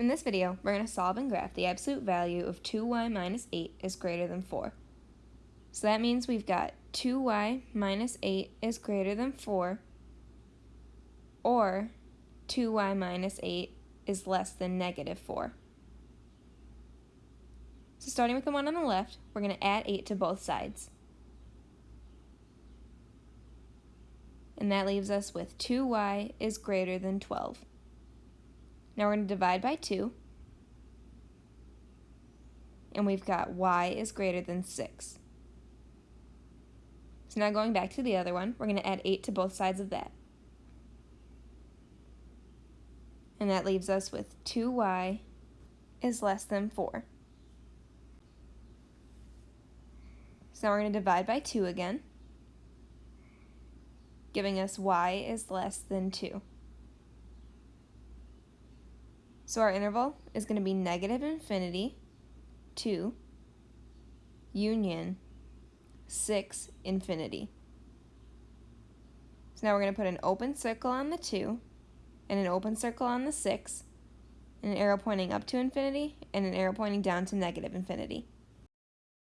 In this video, we're going to solve and graph the absolute value of 2y minus 8 is greater than 4. So that means we've got 2y minus 8 is greater than 4, or 2y minus 8 is less than negative 4. So starting with the one on the left, we're going to add 8 to both sides. And that leaves us with 2y is greater than 12. Now we're going to divide by 2. And we've got y is greater than 6. So now going back to the other one, we're going to add 8 to both sides of that. And that leaves us with 2y is less than 4. So now we're going to divide by 2 again, giving us y is less than 2. So our interval is going to be negative infinity, 2, union, 6, infinity. So now we're going to put an open circle on the 2, and an open circle on the 6, and an arrow pointing up to infinity, and an arrow pointing down to negative infinity.